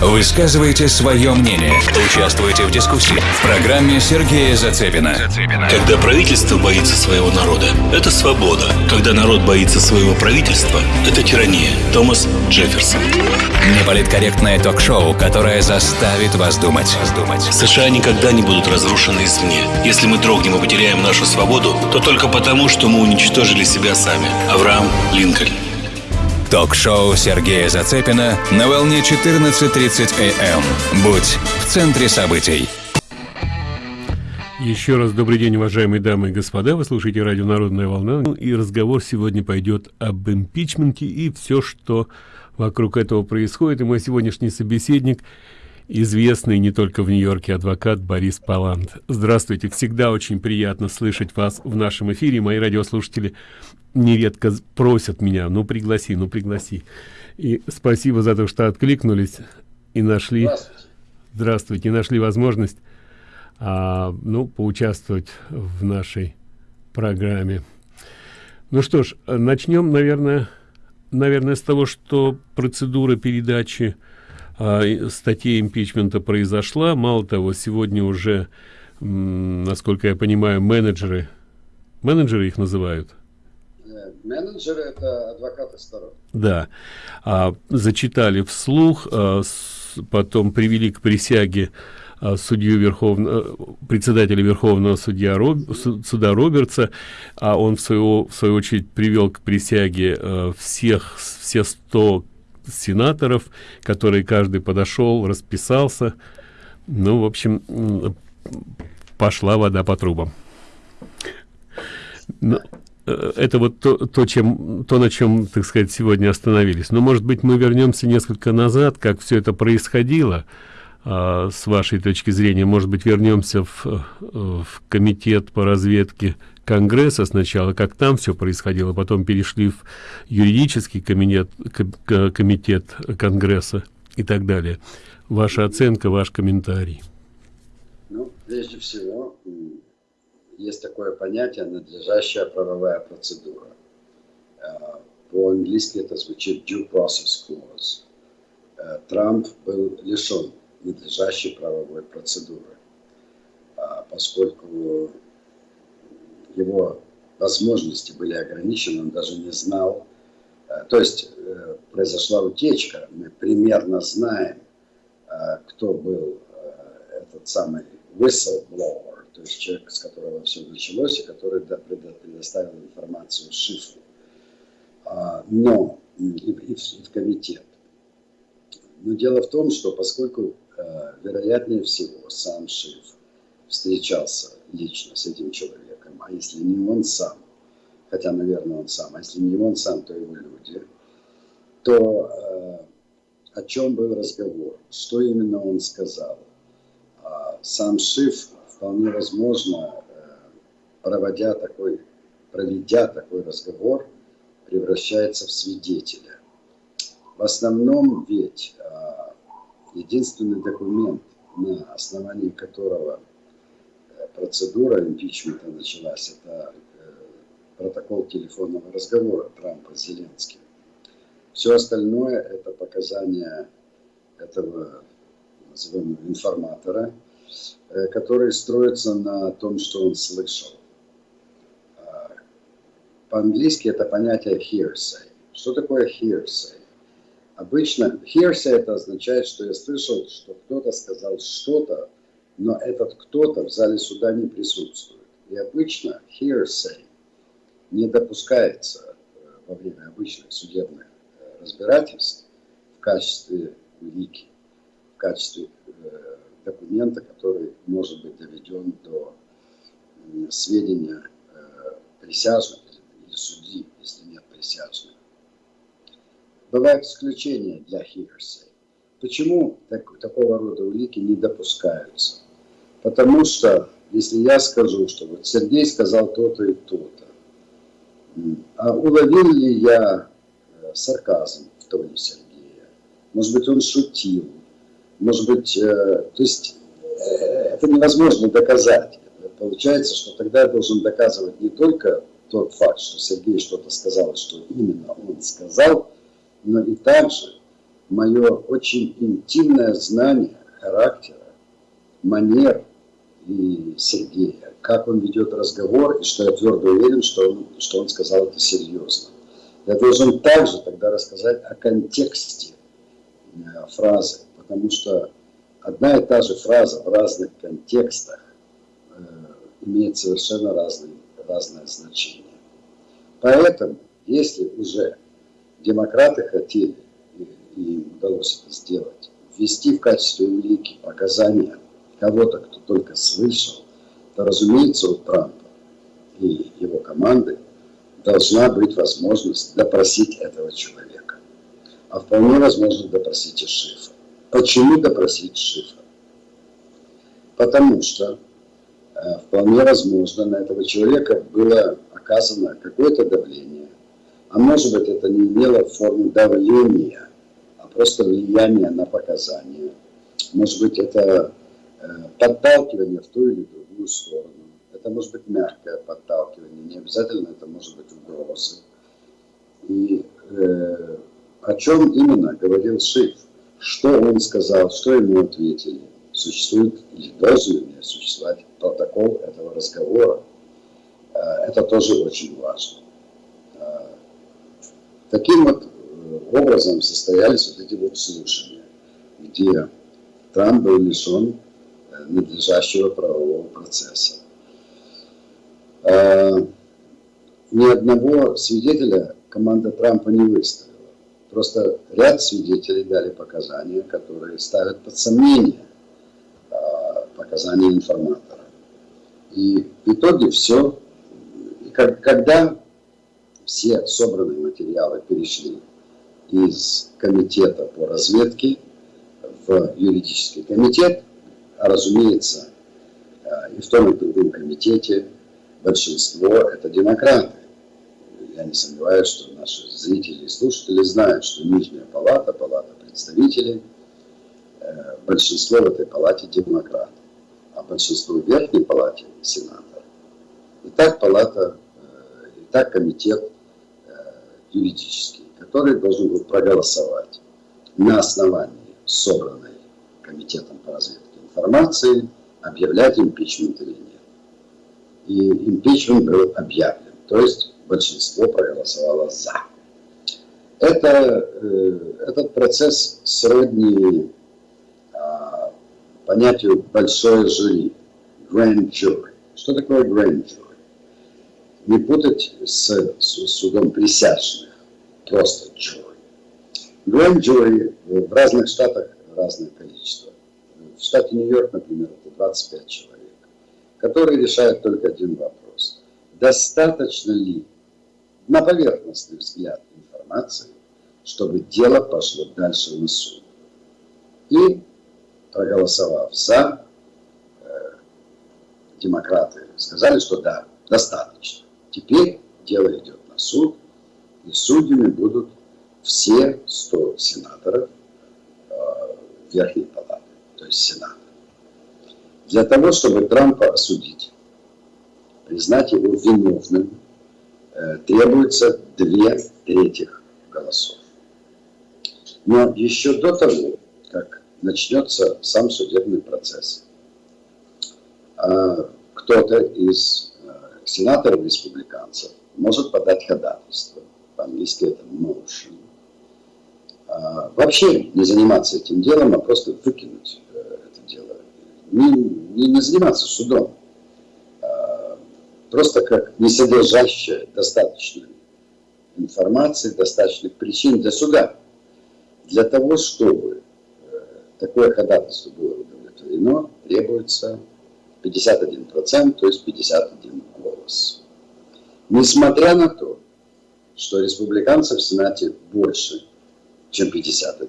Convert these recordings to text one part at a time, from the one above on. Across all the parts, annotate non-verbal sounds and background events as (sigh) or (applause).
Высказывайте свое мнение. Участвуйте в дискуссии в программе Сергея Зацепина. Когда правительство боится своего народа, это свобода. Когда народ боится своего правительства, это тирания. Томас Джефферсон. Неполиткорректное ток-шоу, которое заставит вас думать. США никогда не будут разрушены извне. Если мы дрогнем и потеряем нашу свободу, то только потому, что мы уничтожили себя сами. Авраам Линкольн. Ток-шоу Сергея Зацепина на волне 14.30 АМ. Будь в центре событий. Еще раз добрый день, уважаемые дамы и господа. Вы слушаете радио «Народная волна». Ну и разговор сегодня пойдет об импичменте и все, что вокруг этого происходит. И мой сегодняшний собеседник известный не только в Нью-Йорке адвокат Борис Палант. Здравствуйте, всегда очень приятно слышать вас в нашем эфире. Мои радиослушатели нередко просят меня, ну пригласи, ну пригласи. И спасибо за то, что откликнулись и нашли, здравствуйте, здравствуйте нашли возможность, а, ну, поучаствовать в нашей программе. Ну что ж, начнем, наверное, наверное, с того, что процедура передачи а, статьи импичмента произошла. Мало того, сегодня уже, насколько я понимаю, менеджеры, менеджеры их называют, Менеджеры – это адвокаты сторон. Да. А, зачитали вслух, а, с, потом привели к присяге а, судью Верховного, председателя Верховного судья Роб, суда Робертса, а он в свою, в свою очередь привел к присяге а, всех, все 100 сенаторов, которые каждый подошел, расписался. Ну, в общем, пошла вода по трубам. Но, Э, это вот то, то, чем, то, на чем, так сказать, сегодня остановились. Но, может быть, мы вернемся несколько назад, как все это происходило, а, с вашей точки зрения. Может быть, вернемся в, э, в комитет по разведке Конгресса сначала, как там все происходило, потом перешли в юридический комитет, комитет Конгресса и так далее. Ваша оценка, ваш комментарий. Ну, прежде всего, есть такое понятие надлежащая правовая процедура. Э, по-английски это звучит due process clause. Э, Трамп был лишен надлежащей правовой процедуры, э, поскольку его возможности были ограничены, он даже не знал. То есть произошла утечка, мы примерно знаем, кто был этот самый whistleblower, то есть человек, с которого все началось, и который предоставил информацию шифру. А, но и, в, и в комитет. Но дело в том, что поскольку э, вероятнее всего сам Шиф встречался лично с этим человеком, а если не он сам, хотя, наверное, он сам, а если не он сам, то его люди, то э, о чем был разговор, что именно он сказал. А сам Шиф вполне возможно, э, проводя такой, проведя такой разговор, превращается в свидетеля. В основном ведь э, единственный документ, на основании которого э, процедура импичмента началась, это протокол телефонного разговора Трампа с Зеленским. Все остальное это показания этого назовем информатора, Э, который строится на том, что он слышал. А, по-английски это понятие hearsay. Что такое hearsay? Обычно hearsay это означает, что я слышал, что кто-то сказал что-то, но этот кто-то в зале суда не присутствует. И обычно hearsay не допускается э, во время обычных судебных э, разбирательств в качестве улики, в качестве документа, который может быть доведен до сведения э, присяжных или судьи, если нет присяжных. Бывают исключения для hearsay. Почему так, такого рода улики не допускаются? Потому что, если я скажу, что вот Сергей сказал то-то и то-то, а уловил ли я э, сарказм в тоне Сергея? Может быть, он шутил? Может быть, э, то есть э, это невозможно доказать. Получается, что тогда я должен доказывать не только тот факт, что Сергей что-то сказал, что именно он сказал, но и также мое очень интимное знание характера, манер и Сергея, как он ведет разговор, и что я твердо уверен, что он, что он сказал это серьезно. Я должен также тогда рассказать о контексте э, фразы, потому что одна и та же фраза в разных контекстах э, имеет совершенно разный, разное значение. Поэтому, если уже демократы хотели, и им удалось это сделать, ввести в качестве улики показания кого-то, кто только слышал, то, разумеется, у Трампа и его команды должна быть возможность допросить этого человека. А вполне возможно допросить и Шифа. Почему допросить Шифа? Потому что э, вполне возможно на этого человека было оказано какое-то давление, а может быть это не имело форму давления, а просто влияние на показания. Может быть это э, подталкивание в ту или другую сторону. Это может быть мягкое подталкивание, не обязательно это может быть угрозы. И э, о чем именно говорил Шиф? Что он сказал, что ему ответили? Существует или должен ли существовать протокол этого разговора? Э, это тоже очень важно. Э, таким вот э, образом состоялись вот эти вот слушания, где Трамп был лишен надлежащего правового процесса. Э, ни одного свидетеля команда Трампа не выставила. Просто ряд свидетелей дали показания, которые ставят под сомнение э, показания информатора. И в итоге все, и когда все собранные материалы перешли из комитета по разведке в юридический комитет, а разумеется, э, и в том и другом комитете большинство – это демократы. Я не сомневаюсь, что наши зрители и слушатели знают, что Нижняя палата, палата представителей, э, большинство в этой палате демократы, а большинство в Верхней палате – сенаторы. И так палата, э, и так комитет э, юридический, который должен был проголосовать на основании собранной комитетом по разведке информации, объявлять импичмент или нет и импичмент был объявлен. То есть большинство проголосовало «за». Это, э, этот процесс сродни а, понятию «большое жюри» – grand jury. Что такое grand jury? Не путать с, с судом присяжных, просто jury. Grand jury в разных штатах разное количество. В штате Нью-Йорк, например, это 25 человек который решает только один вопрос. Достаточно ли на поверхностный взгляд информации, чтобы дело пошло дальше на суд? И проголосовав за, э, демократы сказали, что да, достаточно. Теперь дело идет на суд, и судьями будут все 100 сенаторов э, Верхней Палаты, то есть Сената для того, чтобы Трампа осудить, признать его виновным, требуется две трети голосов. Но еще до того, как начнется сам судебный процесс, а, кто-то из э, сенаторов-республиканцев может подать ходатайство, по-английски это motion, а, вообще не заниматься этим делом, а просто выкинуть не, не, не заниматься судом, просто как не содержащая достаточной информации, достаточных причин для суда. Для того, чтобы э, такое ходатайство было удовлетворено, требуется 51%, то есть 51 голос. Несмотря на то, что республиканцев в Сенате больше, чем 51,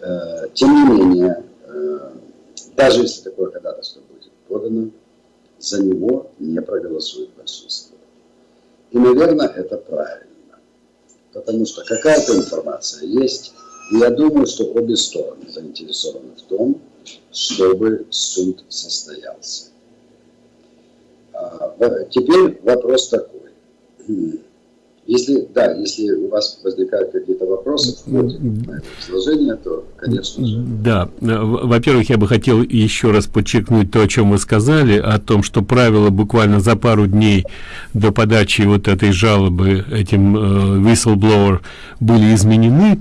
э, тем не менее, э, даже если такое ходатайство будет подано, за него не проголосует большинство. И, наверное, это правильно. Потому что какая-то информация есть, и я думаю, что обе стороны заинтересованы в том, чтобы суд состоялся. А, теперь вопрос такой. Если, да, если у вас возникают какие-то вопросы в ходе изложения, то, конечно. Да, во-первых, я бы хотел еще раз подчеркнуть то, о чем вы сказали, о том, что правила буквально за пару дней до подачи вот этой жалобы этим э, whistleblower были изменены,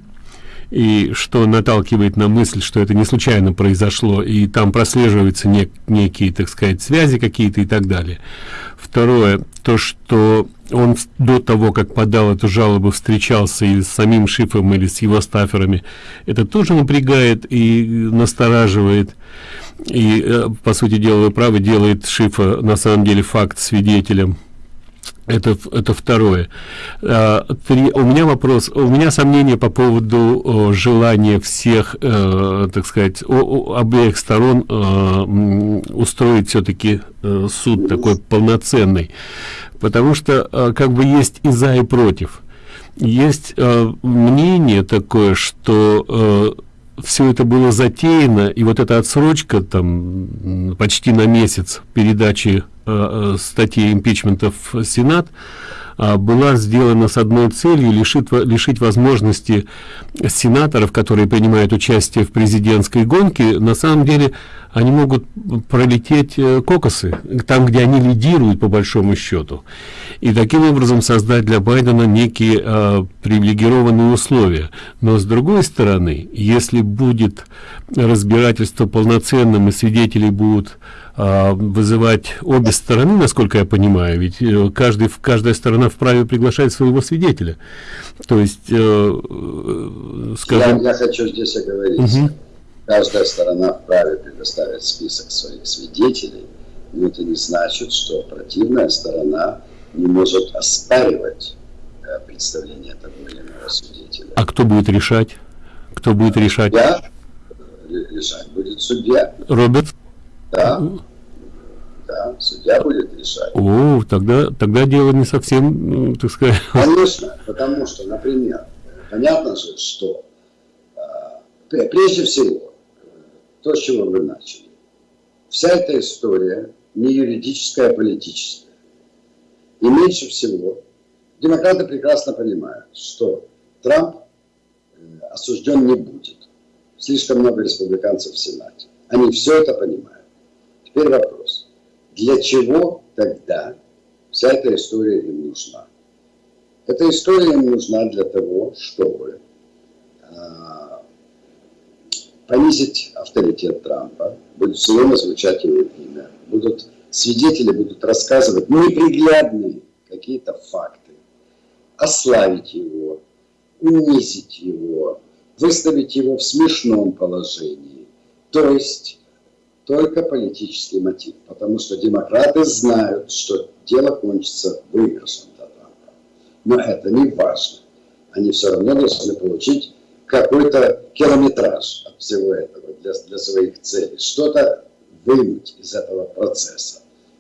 и что наталкивает на мысль, что это не случайно произошло, и там прослеживаются нек некие, так сказать, связи какие-то и так далее. Второе, то, что он до того, как подал эту жалобу, встречался и с самим Шифом или с его стаферами, это тоже напрягает и настораживает. И, э, по сути дела, вы правы, делает Шифа на самом деле факт свидетелем это это второе. А, три, у меня вопрос у меня сомнения по поводу о, желания всех э, так сказать о, о, обеих сторон э, устроить все-таки э, суд такой полноценный. Потому что э, как бы есть и за и против. Есть э, мнение такое что э, все это было затеяно и вот эта отсрочка там почти на месяц передачи э, э статьи импичмента в сенат была сделана с одной целью лишить, лишить возможности сенаторов, которые принимают участие в президентской гонке, на самом деле они могут пролететь э, кокосы, там, где они лидируют по большому счету. И таким образом создать для Байдена некие э, привилегированные условия. Но с другой стороны, если будет разбирательство полноценным и свидетелей будут а, вызывать обе стороны, насколько я понимаю, ведь э, каждый, каждая сторона вправе приглашать своего свидетеля. То есть, э, э, скажем... Я, я хочу здесь оговориться. Угу. Каждая сторона вправе предоставить список своих свидетелей, но это не значит, что противная сторона не может оспаривать представление того или иного свидетеля. А кто будет решать? Кто будет решать? Я решать будет судья. Роберт? Да да, судья будет решать. О, тогда, тогда дело не совсем, так сказать... (laughs) Конечно, потому что, например, понятно же, что а, прежде всего, то, с чего вы начали, вся эта история не юридическая, а политическая. И меньше всего демократы прекрасно понимают, что Трамп э, осужден не будет. Слишком много республиканцев в Сенате. Они все это понимают. Теперь вопрос. Для чего тогда вся эта история им нужна? Эта история им нужна для того, чтобы э, понизить авторитет Трампа, будет все время звучать его имя, будут свидетели будут рассказывать неприглядные какие-то факты, ославить его, унизить его, выставить его в смешном положении. То есть только политический мотив, потому что демократы знают, что дело кончится выигрышем Трампа. Но это не важно. Они все равно должны получить какой-то километраж от всего этого для, для своих целей, что-то вынуть из этого процесса.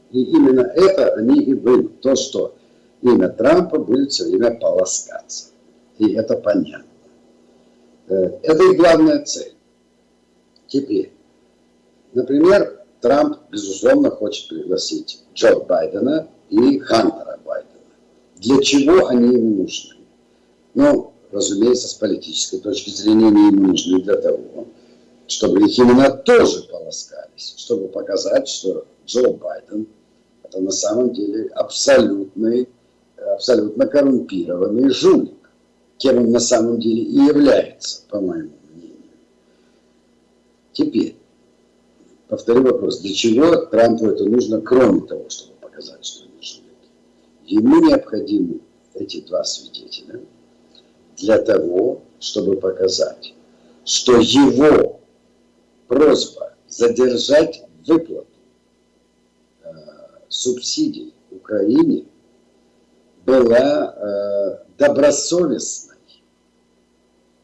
И именно это они и вынут, то, что имя Трампа будет все время полоскаться. И это понятно. Э, это и главная цель. Теперь, Например, Трамп, безусловно, хочет пригласить Джо Байдена и Хантера Байдена. Для чего они ему нужны? Ну, разумеется, с политической точки зрения они ему нужны для того, чтобы их именно тоже полоскались, чтобы показать, что Джо Байден это на самом деле абсолютный, абсолютно коррумпированный жулик, кем он на самом деле и является, по моему мнению. Теперь, повторю вопрос, для чего Трампу это нужно, кроме того, чтобы показать, что они живут? Ему необходимы эти два свидетеля для того, чтобы показать, что его просьба задержать выплату э, субсидий Украине была э, добросовестной.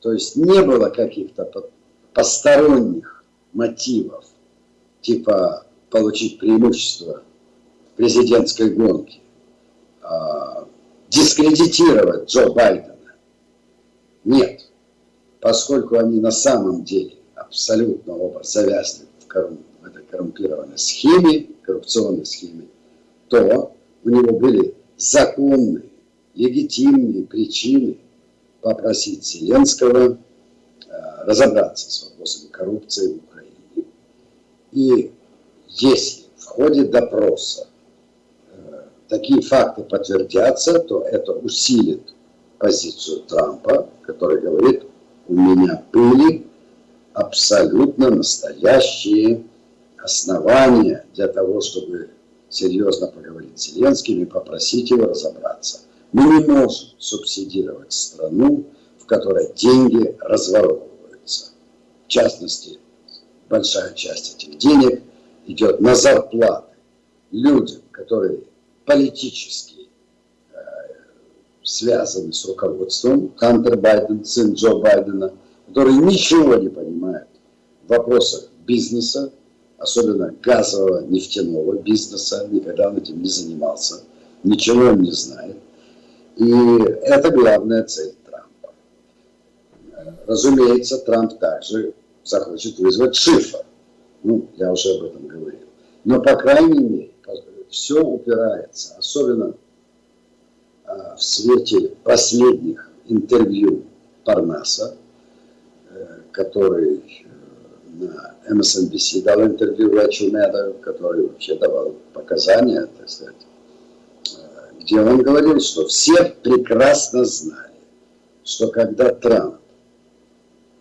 То есть не было каких-то посторонних мотивов типа получить преимущество в президентской гонке, а, дискредитировать Джо Байдена. Нет, поскольку они на самом деле абсолютно оба завязли в, коррум, в этой коррумпированной схеме, коррупционной схеме, то у него были законные легитимные причины попросить Зеленского э, разобраться с вопросами коррупции в. И если в ходе допроса э, такие факты подтвердятся, то это усилит позицию Трампа, который говорит, у меня были абсолютно настоящие основания для того, чтобы серьезно поговорить с Зеленским и попросить его разобраться. Мы не можем субсидировать страну, в которой деньги разворовываются. В частности, большая часть этих денег идет на зарплаты людям, которые политически э, связаны с руководством Хантер Байден, сын Джо Байдена, которые ничего не понимают в вопросах бизнеса, особенно газового нефтяного бизнеса, никогда он этим не занимался, ничего он не знает. И это главная цель Трампа. Разумеется, Трамп также захочет вызвать Шифа. Ну, я уже об этом говорил. Но, по крайней мере, все упирается, особенно а, в свете последних интервью Парнаса, э, который на MSNBC дал интервью Рэчу Меда, который вообще давал показания, так сказать, э, где он говорил, что все прекрасно знали, что когда Трамп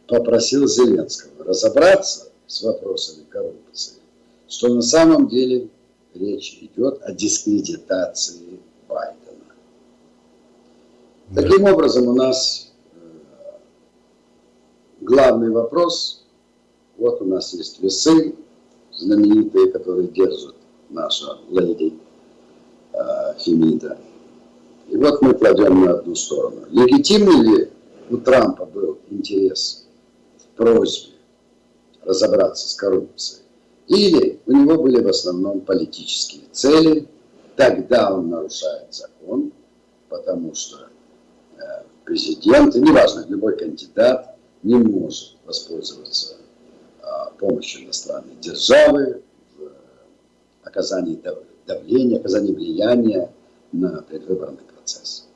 попросил Зеленского разобраться с вопросами коррупции, что на самом деле речь идет о дискредитации Байдена. Таким образом, у нас э, главный вопрос – вот у нас есть весы знаменитые, которые держат наша леди э, Фемида. И вот мы кладем на одну сторону. Легитимный ли у Трампа был интерес просьбе разобраться с коррупцией? Или у него были в основном политические цели, тогда он нарушает закон, потому что э, президент, неважно, любой кандидат не может воспользоваться помощью иностранной державы в оказании давления, оказании влияния на предвыборный процесс.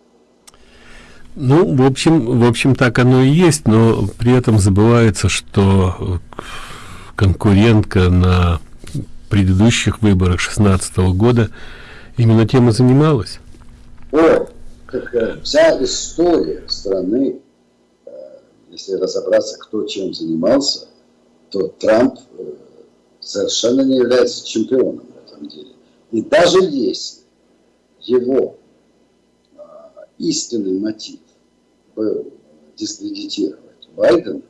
Ну, в общем, в общем, так оно и есть, но при этом забывается, что конкурентка на предыдущих выборах 16 -го года именно тем и занималась. О, э, вся история страны, э, если разобраться, кто чем занимался, то Трамп э, совершенно не является чемпионом в этом деле. И даже если его истинный мотив был дискредитировать Байдена,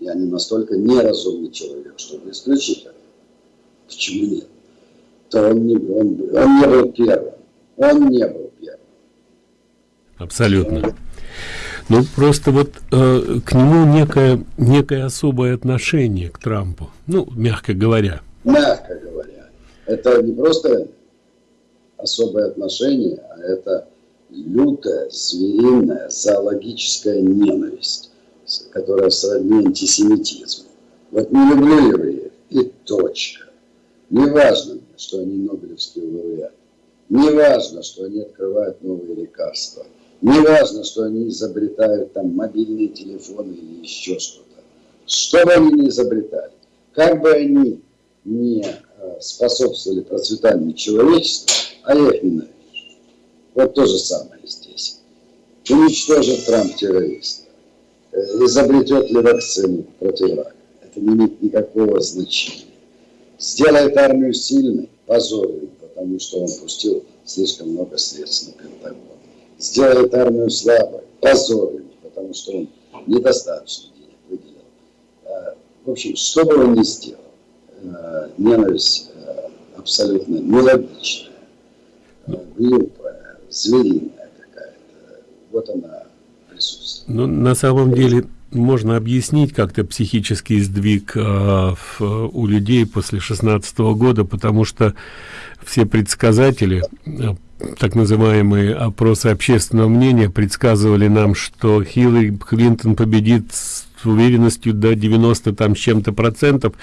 я не настолько неразумный человек, чтобы исключить это. Почему нет? То он не, он, он не был первым. Он не был первым. Абсолютно. Ну, просто вот э, к нему некое, некое особое отношение к Трампу, ну, мягко говоря. Мягко говоря. Это не просто особое отношение, а это лютая, звериная, зоологическая ненависть, которая сродни антисемитизму. Вот не люблю евреев, и точка. Не важно, что они Нобелевские лауреаты. Не важно, что они открывают новые лекарства – не важно, что они изобретают там мобильные телефоны или еще что-то. Что бы они ни изобретали, как бы они не э, способствовали процветанию человечества, а я их ненавижу. Вот то же самое здесь. Уничтожит Трамп террориста. Э, изобретет ли вакцину против рака. Это не имеет никакого значения. Сделает армию сильной, позорит, потому что он пустил слишком много средств на Пентагон сделает армию слабой, позорит, потому что он недостаточно денег выделил. А, в общем, что бы он ни сделал, а, ненависть абсолютно нелогичная, глупая, звериная какая-то, вот она присутствует. Ну, на самом деле, можно объяснить как-то психический сдвиг э, в, у людей после 16 -го года, потому что все предсказатели, э, так называемые опросы общественного мнения, предсказывали нам, что Хиллари Клинтон победит с уверенностью до 90 там с чем-то процентов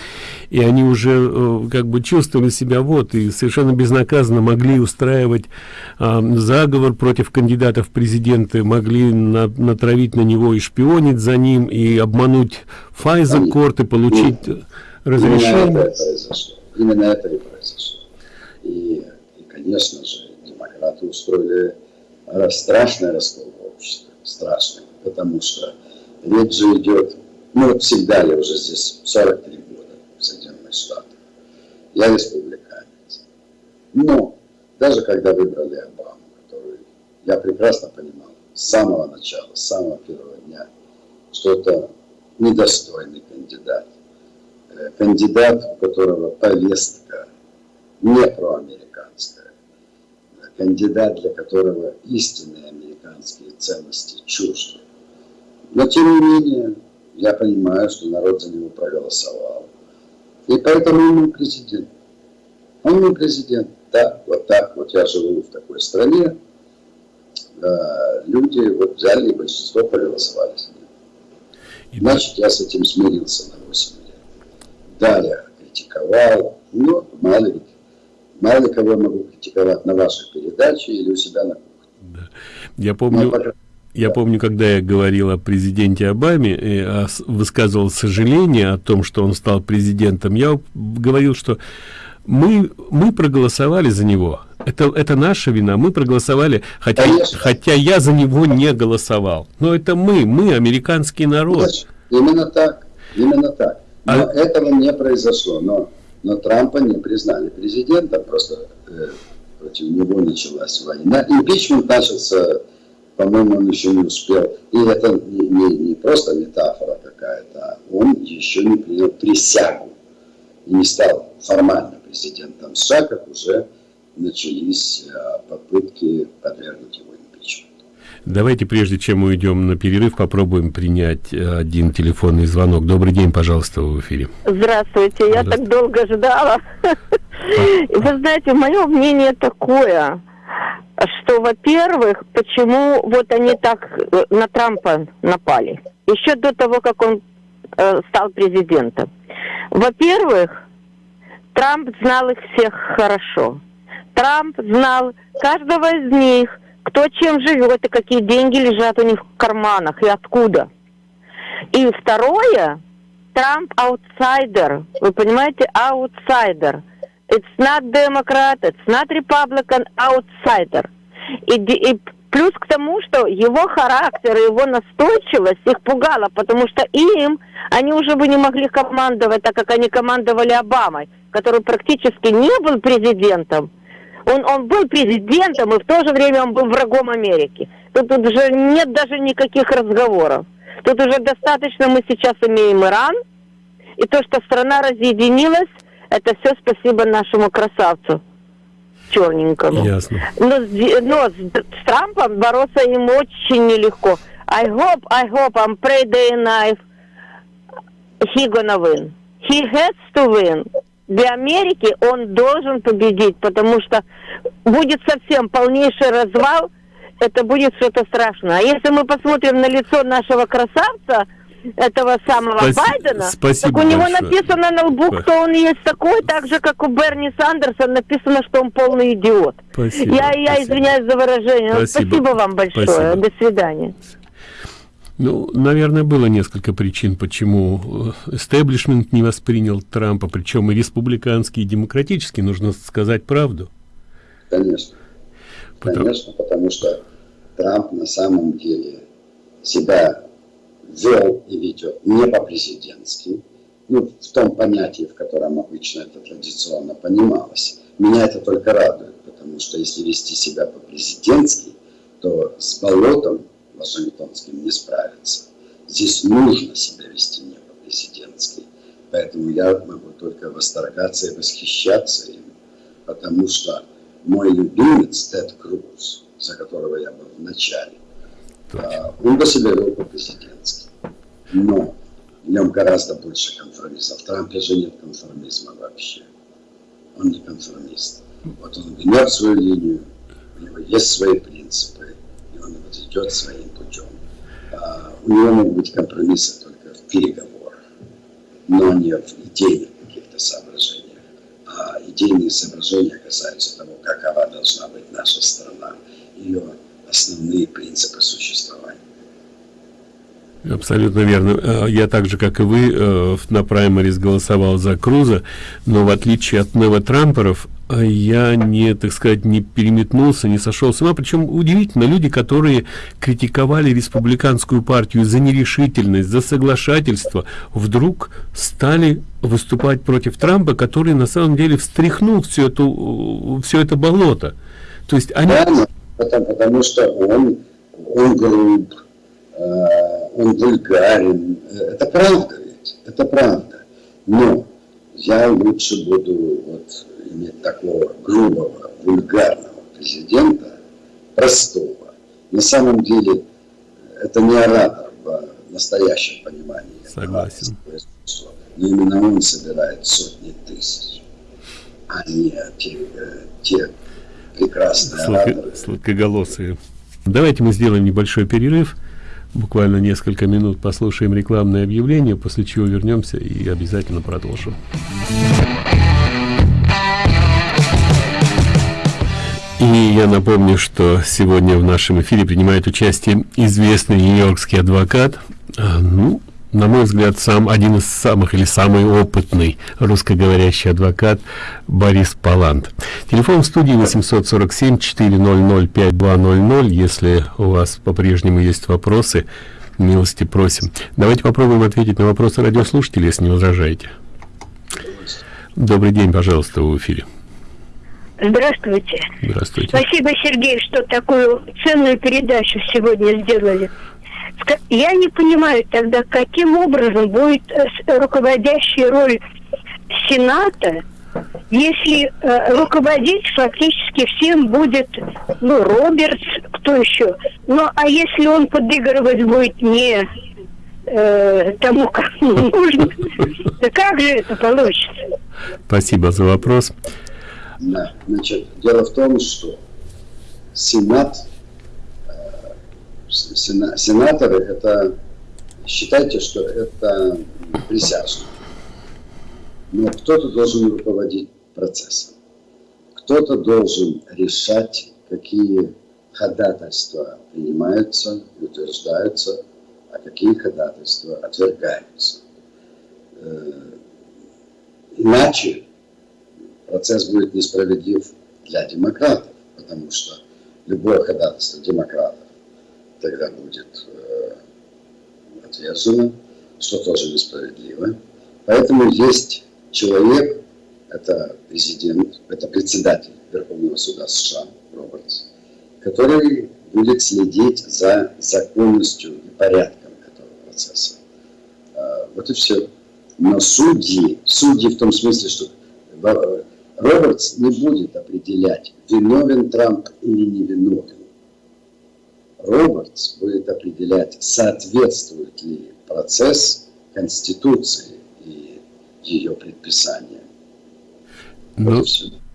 и они уже э, как бы чувствовали себя вот и совершенно безнаказанно могли устраивать э, заговор против кандидатов в президенты могли на, натравить на него и шпионить за ним и обмануть Файзер Корт и получить разрешение. именно это произошло. Именно это и произошло. И, и конечно же демократы устроили страшный раскол в обществе. Страшный. Потому что речь же идет, ну всегда я уже здесь 43 года в Соединенных Штатах, я республиканец. Но даже когда выбрали Обаму, который я прекрасно понимал с самого начала, с самого первого дня, что это недостойный кандидат. Э, кандидат, у которого повестка не проамериканская. Кандидат, для которого истинные американские ценности чужды. Но тем не менее, я понимаю, что народ за него проголосовал. И поэтому он не президент. Он не президент. Да, вот так. Вот я живу в такой стране. Да, люди вот взяли и большинство проголосовали за него. Значит, я с этим смирился на 8 лет. Да, я критиковал, но мало ли, мало кого я могу критиковать на вашей передаче или у себя на кухне. Да. Я помню... Но, я помню, когда я говорил о президенте Обаме, и высказывал сожаление о том, что он стал президентом, я говорил, что мы, мы проголосовали за него. Это, это наша вина. Мы проголосовали, хотя, хотя я за него не голосовал. Но это мы, мы, американский народ. Именно так. Именно так. Но а... этого не произошло. Но, но Трампа не признали президентом. Просто э, против него началась война. Импичмент начался по-моему, он еще не успел. И это не, не, не просто метафора какая-то, а он еще не принял присягу и не стал формально президентом США, как уже начались а, попытки подвергнуть его импичменту. Давайте, прежде чем мы уйдем на перерыв, попробуем принять э, один телефонный звонок. Добрый день, пожалуйста, в эфире. Здравствуйте, я так долго ждала. Вы знаете, мое мнение такое – что, во-первых, почему вот они так э, на Трампа напали, еще до того, как он э, стал президентом. Во-первых, Трамп знал их всех хорошо. Трамп знал каждого из них, кто чем живет и какие деньги лежат у них в карманах и откуда. И второе, Трамп аутсайдер. Вы понимаете, аутсайдер – It's not Democrat, it's not Republican, outsider. И, и плюс к тому, что его характер и его настойчивость их пугала, потому что им они уже бы не могли командовать, так как они командовали Обамой, который практически не был президентом. Он, он был президентом, и в то же время он был врагом Америки. Тут, тут уже нет даже никаких разговоров. Тут уже достаточно мы сейчас имеем Иран, и то, что страна разъединилась, это все спасибо нашему красавцу черненькому. Ясно. Но, но с Трампом бороться им очень нелегко. I hope, I hope, I'm pray day and night he gonna win. He has to win. Для Америки он должен победить, потому что будет совсем полнейший развал, это будет что-то страшное. А если мы посмотрим на лицо нашего красавца, этого самого Спаси... Байдена, Спасибо так у него большое. написано на лбу, кто он есть такой, так же, как у Берни Сандерса написано, что он полный идиот. Спасибо. Я, я Спасибо. извиняюсь за выражение. Спасибо, Спасибо вам большое. Спасибо. До свидания. Ну, наверное, было несколько причин, почему истеблишмент не воспринял Трампа, причем и республиканский, и демократический, нужно сказать правду. Конечно. Потому... Конечно, потому что Трамп на самом деле себя вел и ведет не по-президентски, ну, в том понятии, в котором обычно это традиционно понималось. Меня это только радует, потому что если вести себя по-президентски, то с болотом вашингтонским не справиться. Здесь нужно себя вести не по-президентски. Поэтому я могу только восторгаться и восхищаться им, потому что мой любимец Тед Круз, за которого я был в начале, а, он бы себя вел по-президентски. Но в нем гораздо больше конформистов. В Трампе же нет конформизма вообще. Он не конформист. Вот он гнет свою линию, у него есть свои принципы, и он вот идет своим путем. А у него могут быть компромиссы только в переговорах, но не в идейных каких-то соображениях. А идейные соображения касаются того, какова должна быть наша страна, ее основные принципы существования. Абсолютно верно. Э, я так же, как и вы, э, на праймарис голосовал за Круза, но в отличие от новотрамперов, э, я не, так сказать, не переметнулся, не сошел с ума. Причем удивительно, люди, которые критиковали республиканскую партию за нерешительность, за соглашательство, вдруг стали выступать против Трампа, который на самом деле встряхнул все, эту, все это болото. То есть они... Потому, потому что он, он груб, он вульгарен. Это правда ведь, это правда. Но я лучше буду вот иметь такого грубого, вульгарного президента, простого. На самом деле это не оратор в настоящем понимании. Согласен. Но именно он собирает сотни тысяч, а не те, э, те прекрасные ораторы. Сладкоголосые. Давайте мы сделаем небольшой перерыв буквально несколько минут послушаем рекламное объявление, после чего вернемся и обязательно продолжим. И я напомню, что сегодня в нашем эфире принимает участие известный нью-йоркский адвокат, а, ну, на мой взгляд, сам один из самых или самый опытный русскоговорящий адвокат Борис Палант. Телефон в студии 847 400 5200. Если у вас по-прежнему есть вопросы, милости просим. Давайте попробуем ответить на вопросы радиослушателей, если не возражаете. Добрый день, пожалуйста, в эфире. Здравствуйте. Здравствуйте. Спасибо, Сергей, что такую ценную передачу сегодня сделали. Я не понимаю тогда, каким образом будет э, руководящая роль Сената, если э, руководить фактически всем будет, ну, Робертс, кто еще. Ну, а если он подыгрывать будет не э, тому, как (laughs) нужно, то как же это получится? Спасибо за вопрос. Да, значит, дело в том, что Сенат сена, сенаторы это считайте, что это присяжные. Но кто-то должен руководить процессом. Кто-то должен решать, какие ходатайства принимаются и утверждаются, а какие ходатайства отвергаются. Э, иначе процесс будет несправедлив для демократов, потому что любое ходатайство демократов тогда будет э, отвержено, что тоже несправедливо. Поэтому есть человек, это президент, это председатель Верховного суда США Робертс, который будет следить за законностью и порядком этого процесса. Э, вот и все. Но судьи, судьи в том смысле, что э, Робертс не будет определять, виновен Трамп или не виновен. Робертс будет определять, соответствует ли процесс Конституции и ее предписаниям. Но, вот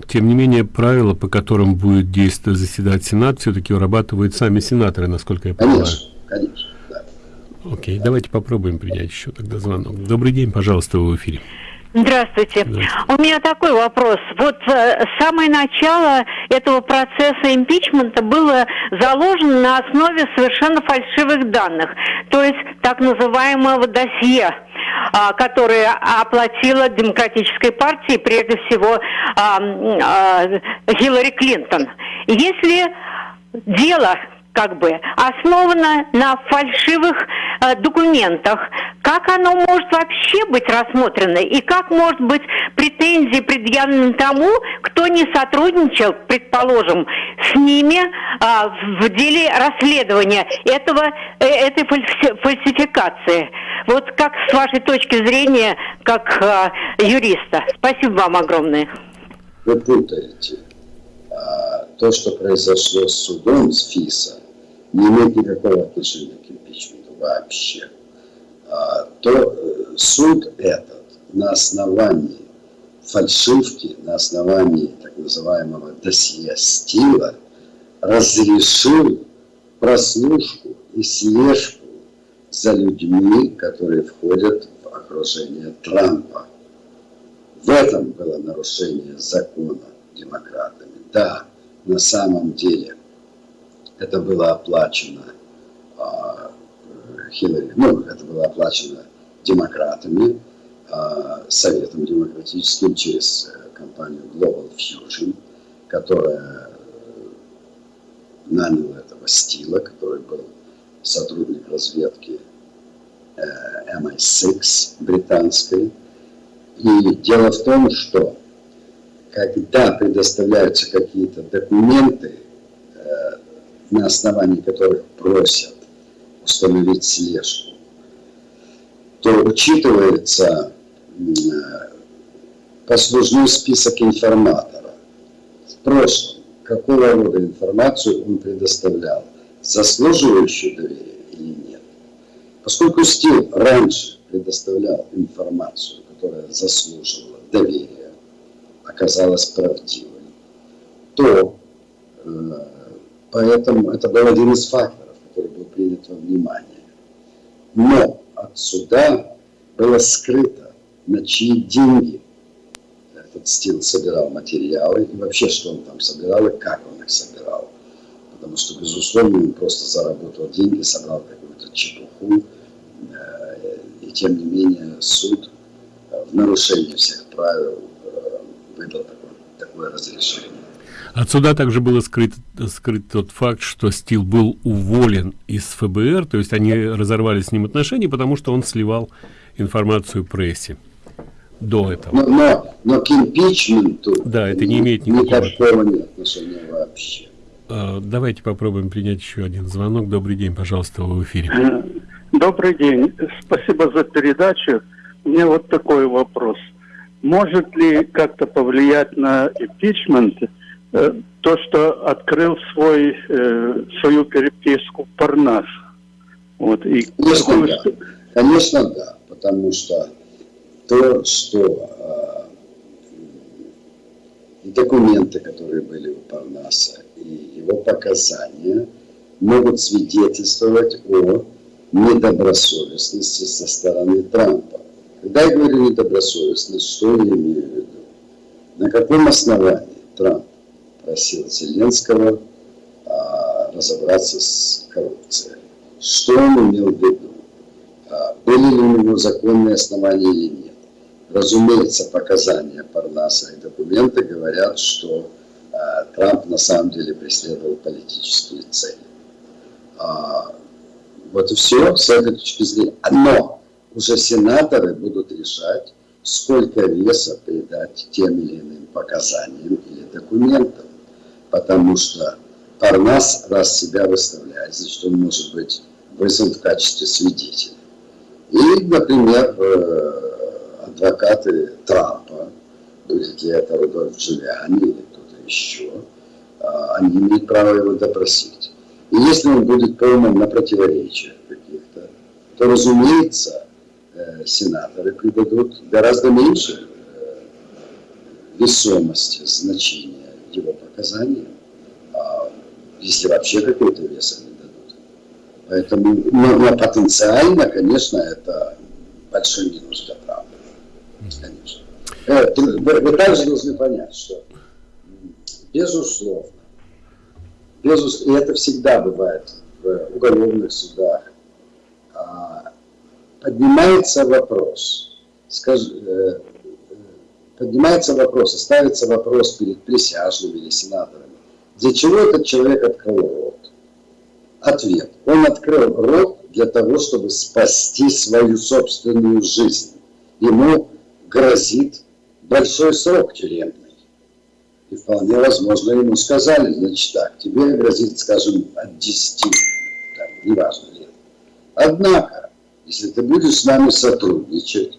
тем не менее, правила, по которым будет действовать заседать Сенат, все-таки вырабатывают сами сенаторы, насколько я понимаю. Конечно, конечно, да. Окей, да. давайте попробуем принять еще тогда звонок. Добрый день, пожалуйста, вы в эфире. Здравствуйте. Здравствуйте. У меня такой вопрос. Вот э, самое начало этого процесса импичмента было заложено на основе совершенно фальшивых данных, то есть так называемого досье а, которое оплатила Демократической партии, прежде всего а, Хиллари Клинтон. Если дело как бы основано на фальшивых э, документах. Как оно может вообще быть рассмотрено и как может быть претензии предъявлены тому, кто не сотрудничал, предположим, с ними э, в деле расследования этого, э, этой фальсификации? Вот как с вашей точки зрения, как э, юриста? Спасибо вам огромное. Вы путаете то, что произошло с судом, с ФИСа, не имеет никакого отношения к импичменту вообще, а, то э, суд этот на основании фальшивки, на основании так называемого досье стила разрешил прослушку и слежку за людьми, которые входят в окружение Трампа. В этом было нарушение закона демократами. Да, на самом деле это было оплачено а, Хиллари, ну, это было оплачено демократами, а, Советом демократическим через э, компанию Global Fusion, которая наняла этого Стила, который был сотрудник разведки э, MI6 британской. И дело в том, что когда предоставляются какие-то документы, на основании которых просят установить слежку, то учитывается послужной список информатора. В прошлом, какого рода информацию он предоставлял, заслуживающую доверия или нет. Поскольку Стил раньше предоставлял информацию, которая заслуживала доверия, оказалась правдивой, то э, поэтому это был один из факторов, который был принят во внимание. Но отсюда было скрыто, на чьи деньги этот стил собирал материалы, и вообще, что он там собирал, и как он их собирал. Потому что, безусловно, он просто заработал деньги, собрал какую-то чепуху, э, и тем не менее суд э, в нарушении всех правил выдал такое, такое разрешение. Отсюда также было скрыт, скрыт тот факт, что Стил был уволен из ФБР, то есть они разорвали с ним отношения, потому что он сливал информацию прессе до этого. Но, но, но к импичменту да, это не имеет никакого, никакого нет отношения вообще. А, давайте попробуем принять еще один звонок. Добрый день, пожалуйста, вы в эфире. Э, добрый день. Спасибо за передачу. У меня вот такой вопрос. Может ли как-то повлиять на импичмент э, то, что открыл свой, э, свою переписку Парнас? Вот, и Конечно, какую... да. Конечно, да потому что то, что э, документы, которые были у Парнаса, и его показания могут свидетельствовать о недобросовестности со стороны Трампа. Когда я говорю недобросовестность, что я имею в виду? На каком основании Трамп просил Зеленского а, разобраться с коррупцией? Что он имел в виду? были ли у него законные основания или нет. Разумеется, показания Парнаса и документы говорят, что э, Трамп на самом деле преследовал политические цели. А, вот и все с этой точки зрения. Но уже сенаторы будут решать, сколько веса придать тем или иным показаниям или документам. Потому что Парнас, раз себя выставляет, значит, он может быть вызван в качестве свидетеля. И, например, э, адвокаты Трампа, будь ли это Рудольф Джулиани или кто-то еще, э, они имеют право его допросить. И если он будет полным на противоречиях каких-то, то, разумеется, сенаторы придадут гораздо меньше весомости, значения его показаниям, а если вообще какой-то вес они Поэтому, но, но потенциально, конечно, это большой минус для правды. Конечно. Э, вы, вы также должны понять, что безусловно, безусловно, и это всегда бывает в уголовных судах, а, поднимается вопрос, скажи, э, поднимается вопрос, ставится вопрос перед присяжными или сенаторами, для чего этот человек открыл рот? Ответ. Он открыл рот для того, чтобы спасти свою собственную жизнь. Ему грозит большой срок тюремный. И вполне возможно ему сказали, значит так, тебе грозит, скажем, от 10, там, неважно лет. Однако, если ты будешь с нами сотрудничать,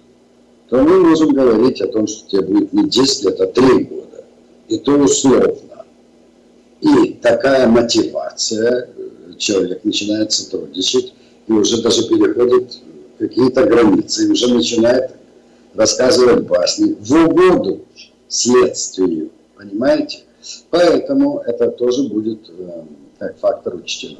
то мы можем говорить о том, что тебе будет не 10 лет, а 3 года. И то условно. И такая мотивация человек начинает сотрудничать и уже даже переходит какие-то границы, и уже начинает рассказывать басни в угоду следствию, понимаете? Поэтому это тоже будет э, как фактор учтено.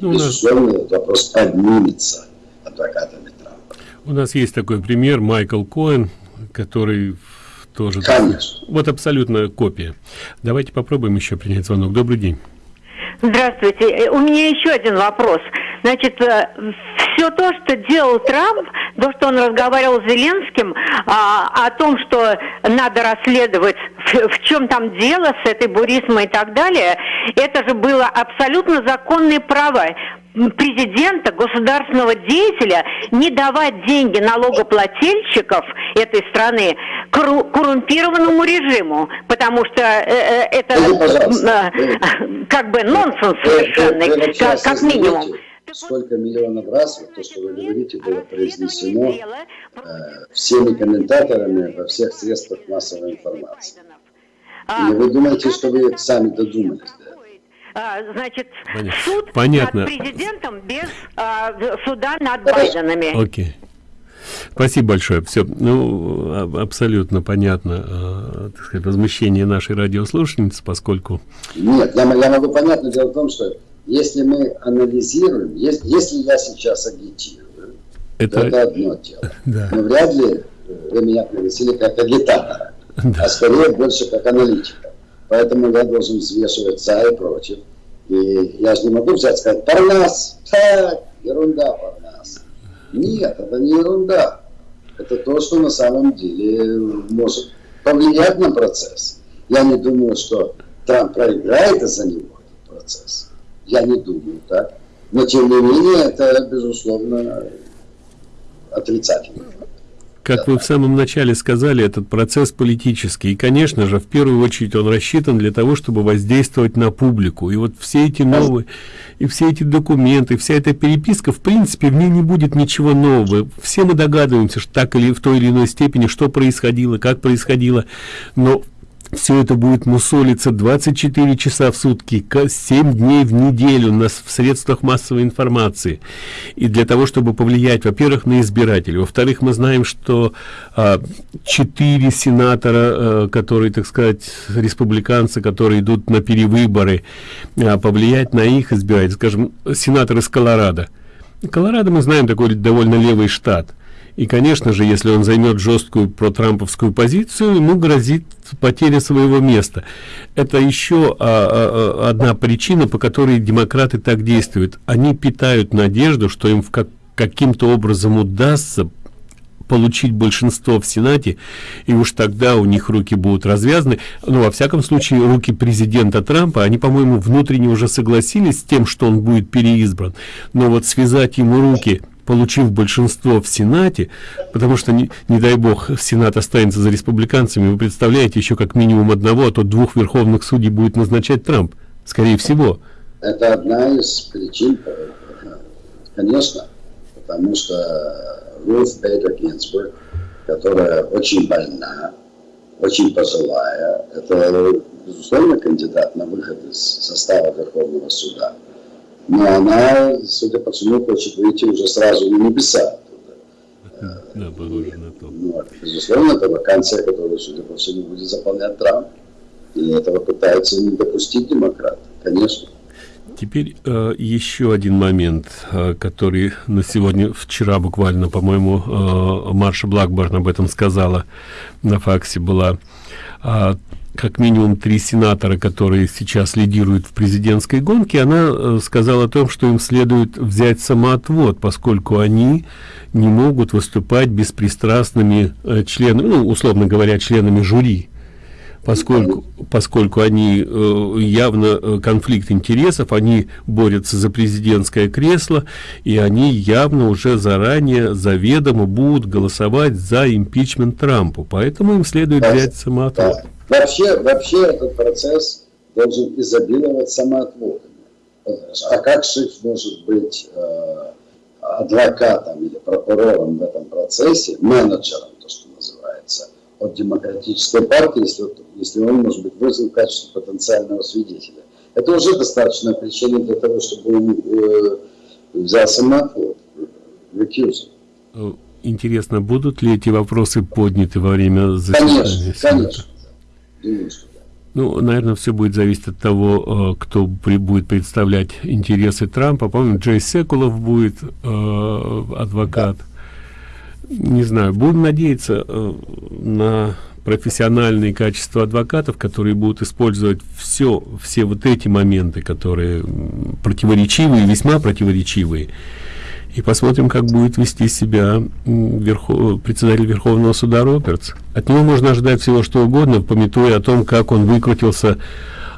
Ну, Безусловно, этот вопрос поднимется адвокатами Трампа. У нас есть такой пример, Майкл Коэн, который тоже... Конечно. Вот абсолютно копия. Давайте попробуем еще принять звонок. Добрый день. Здравствуйте. Э, у меня еще один вопрос. Значит, э, все то, что делал Трамп, то, что он разговаривал с Зеленским а, о том, что надо расследовать, в, в чем там дело с этой бурисмой и так далее, это же было абсолютно законные права президента, государственного деятеля не давать деньги налогоплательщиков этой страны коррумпированному режиму, потому что э, э это э, как бы нонсенс совершенный, как, как минимум. Сколько миллионов раз, вот то, что вы говорите, было произнесено э, всеми комментаторами во всех средствах массовой информации. И вы думаете, что вы сами додумались до а, значит, Понятно. суд Понятно. над президентом без а, суда над Байденами. Окей. Спасибо большое. Все, ну, абсолютно понятно, э, так сказать, возмущение нашей радиослушательницы, поскольку... Нет, я, я могу понятно. Дело в том, что если мы анализируем, если, если я сейчас агитирую, это, это одно дело. (laughs) Да. Но вряд ли вы меня пригласили как агитатора, (laughs) да. а скорее больше как аналитика. Поэтому я должен взвешивать за и против. И я же не могу взять и сказать, Парнас, так, ерунда Парнас. Нет, это не ерунда. Это то, что на самом деле может повлиять на процесс. Я не думаю, что Трамп проиграет из-за него этот процесс. Я не думаю так. Но тем не менее, это, безусловно, отрицательный как вы в самом начале сказали, этот процесс политический. И, конечно же, в первую очередь он рассчитан для того, чтобы воздействовать на публику. И вот все эти новые, и все эти документы, вся эта переписка, в принципе, в ней не будет ничего нового. Все мы догадываемся, что так или в той или иной степени, что происходило, как происходило. Но все это будет мусолиться 24 часа в сутки, 7 дней в неделю на, в средствах массовой информации. И для того, чтобы повлиять, во-первых, на избирателей. Во-вторых, мы знаем, что а, 4 сенатора, а, которые, так сказать, республиканцы, которые идут на перевыборы, а, повлиять на их избирателей. Скажем, сенатор из Колорадо. Колорадо, мы знаем, такой довольно левый штат. И, конечно же, если он займет жесткую протрамповскую позицию, ему грозит потеря своего места. Это еще а, а, а, одна причина, по которой демократы так действуют. Они питают надежду, что им как, каким-то образом удастся получить большинство в Сенате, и уж тогда у них руки будут развязаны. Но, во всяком случае, руки президента Трампа, они, по-моему, внутренне уже согласились с тем, что он будет переизбран. Но вот связать ему руки получив большинство в Сенате, потому что, не, не дай бог, Сенат останется за республиканцами, вы представляете, еще как минимум одного, а то двух верховных судей будет назначать Трамп, скорее всего. Это одна из причин, конечно, потому что Руф Бейдер Гинзбург, которая очень больна, очень пожилая, это, безусловно, кандидат на выход из состава Верховного суда но она, судя по всему, хочет выйти уже сразу на небеса. Да, похоже на то. Ну, безусловно, это вакансия, которую, судя по всему, будет заполнять Трамп. И этого пытаются не допустить демократы, конечно. Теперь э, еще один момент, э, который на сегодня, вчера буквально, по-моему, э, Марша Блакборн об этом сказала, на факсе была. Э, как минимум три сенатора, которые сейчас лидируют в президентской гонке, она э, сказала о том, что им следует взять самоотвод, поскольку они не могут выступать беспристрастными э, членами, ну, условно говоря, членами жюри, поскольку, поскольку они э, явно э, конфликт интересов, они борются за президентское кресло, и они явно уже заранее, заведомо будут голосовать за импичмент Трампу, поэтому им следует взять самоотвод. Вообще, вообще этот процесс должен изобиловать самоотводами. А как шиф может быть э, адвокатом или прокурором в этом процессе, менеджером, от демократической партии, если, если он может быть вызван в качестве потенциального свидетеля. Это уже достаточная причина для того, чтобы он э, взял самоотвод, recusal. Интересно, будут ли эти вопросы подняты во время заседания? Конечно, конечно. Думаю, что Ну, наверное, все будет зависеть от того, кто при, будет представлять интересы Трампа. Помню, Джей Секулов будет э, адвокат. Не знаю, будем надеяться э, на профессиональные качества адвокатов, которые будут использовать все, все вот эти моменты, которые противоречивые, весьма противоречивые. И посмотрим, как будет вести себя верхов... председатель Верховного суда Робертс. От него можно ожидать всего что угодно, пометуя о том, как он выкрутился,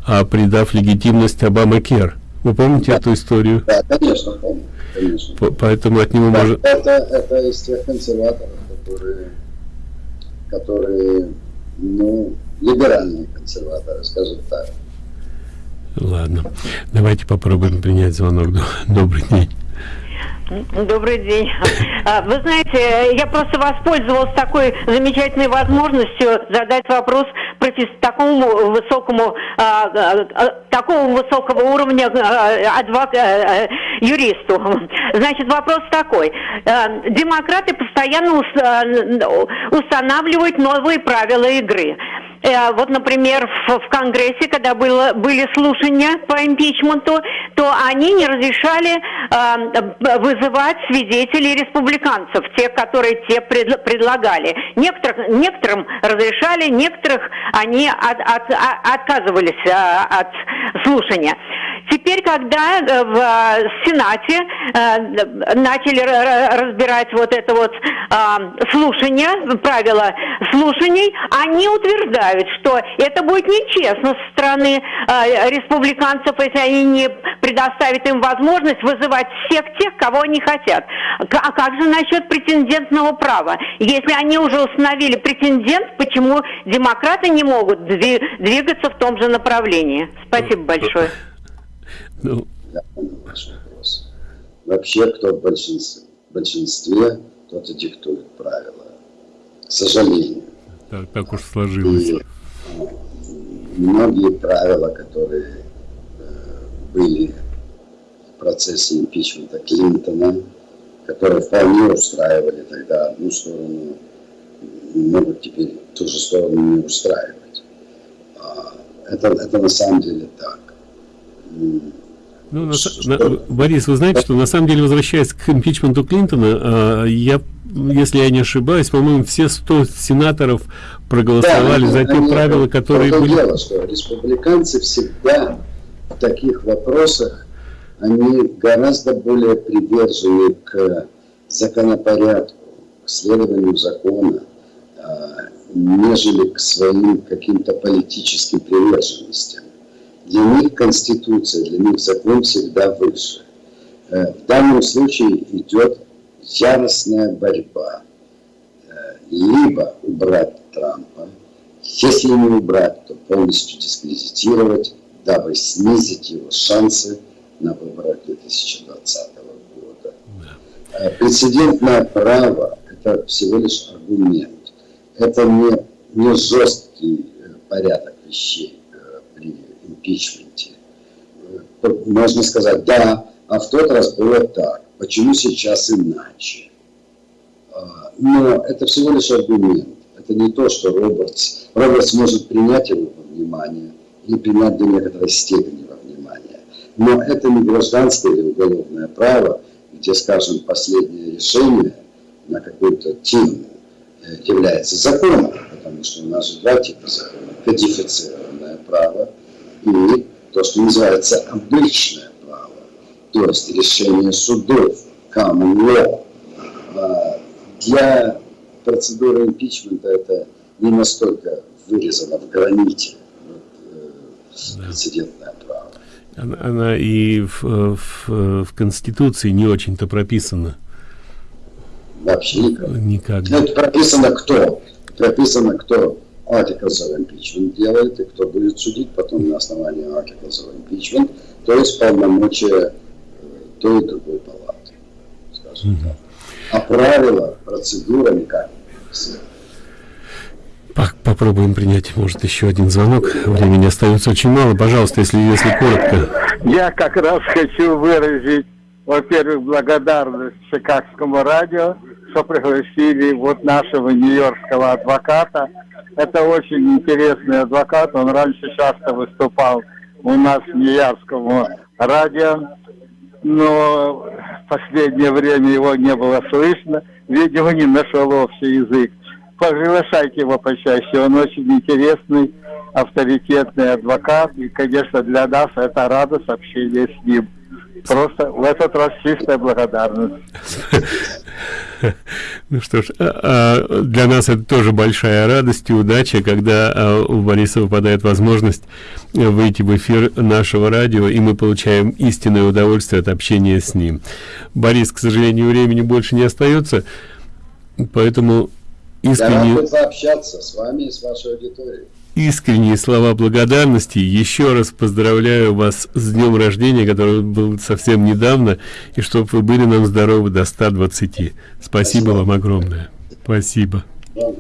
а, придав легитимность Обама Кер. Вы помните да. эту историю? Да, конечно, помню. Конечно. Поэтому от него да, может... Это, это из тех консерваторов, которые которые, ну, либеральные консерваторы, скажем так. Ладно, давайте попробуем принять звонок. Добрый день. Добрый день. А, вы знаете, я просто воспользовалась такой замечательной возможностью задать вопрос профессору такому высокому, а, а, такого высокого уровня адвок, юристу. Значит, вопрос такой. Демократы постоянно устанавливают новые правила игры. Э, вот, например, в, Конгрессе, когда было, были слушания по импичменту, то они не разрешали э, вызывать свидетелей республиканцев, тех, которые те пред, предлагали. Некоторых, некоторым разрешали, некоторых они от, от, от, отказывались от слушания. Теперь, когда э, в э, Сенате э, начали разбирать вот это вот слушание, правила слушаний, они утверждают, что это будет нечестно со стороны республиканцев, если они не предоставят им возможность вызывать всех тех, кого они хотят. А как же насчет претендентного права? Если они уже установили претендент, почему демократы не могут двигаться в том же направлении? Спасибо большое. Ну. Я понял ваш вопрос. Вообще, кто в большинстве, в большинстве тот и диктует правила. К сожалению. Так, так уж сложилось. И, многие правила, которые э, были в процессе импичмента Клинтона, которые вполне устраивали тогда одну сторону, могут теперь ту же сторону не устраивать. А, это, это на самом деле так. Ну, на, на, Борис, вы знаете, что на самом деле, возвращаясь к импичменту Клинтона, э, я, если я не ошибаюсь, по-моему, все 100 сенаторов проголосовали да, за те правила, которые были... Дело, что республиканцы всегда в таких вопросах, они гораздо более привержены к законопорядку, к следованию закона, э, нежели к своим каким-то политическим приверженностям. Для них Конституция, для них закон всегда выше. Э, в данном случае идет яростная борьба. Э, либо убрать Трампа, если не убрать, то полностью дискредитировать, дабы снизить его шансы на выборах 2020 года. Э, прецедентное право – это всего лишь аргумент. Это не, не жесткий порядок вещей импичменте. Можно сказать, да, а в тот раз было так, почему сейчас иначе? А, но это всего лишь аргумент. Это не то, что Робертс, Робертс может принять его во внимание или принять до некоторой степени во внимание. Но это не гражданское или уголовное право, где, скажем, последнее решение на какую-то тему э, является законом, потому что у нас же два типа закона. Кодифицированное право – и то, что называется обычное право, то есть решение судов, common law. А, для процедуры импичмента это не настолько вырезано в граните вот, э, прецедентное право. Она, она и в, в, в Конституции не очень-то прописана. Вообще никак. никак. Это прописано кто? Прописано кто? Articles of impeachment делает, и кто будет судить потом на основании articles of impeachment, то есть полномочия э, той и другой палаты, скажем mm -hmm. так. А правила, процедура никак не Попробуем принять, может, еще один звонок. Времени остается очень мало. Пожалуйста, если, если коротко. Я как раз хочу выразить, во-первых, благодарность Чикагскому радио, что пригласили вот нашего нью-йоркского адвоката. Это очень интересный адвокат, он раньше часто выступал у нас в Нью-Йоркском радио, но в последнее время его не было слышно, видимо, не нашел общий язык. Приглашайте его почаще, он очень интересный, авторитетный адвокат, и, конечно, для нас это радость общения с ним. Просто в этот раз чистая благодарность. (laughs) Ну что ж, а, а, для нас это тоже большая радость и удача, когда а, у Бориса выпадает возможность выйти в эфир нашего радио, и мы получаем истинное удовольствие от общения с ним. Борис, к сожалению, времени больше не остается, поэтому искренне... Я рад пообщаться с вами и с вашей аудиторией искренние слова благодарности. Еще раз поздравляю вас с днем рождения, который был совсем недавно, и чтобы вы были нам здоровы до 120. Спасибо, Спасибо. вам огромное. Спасибо. Вам.